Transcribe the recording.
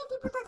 ¡Ay, qué puta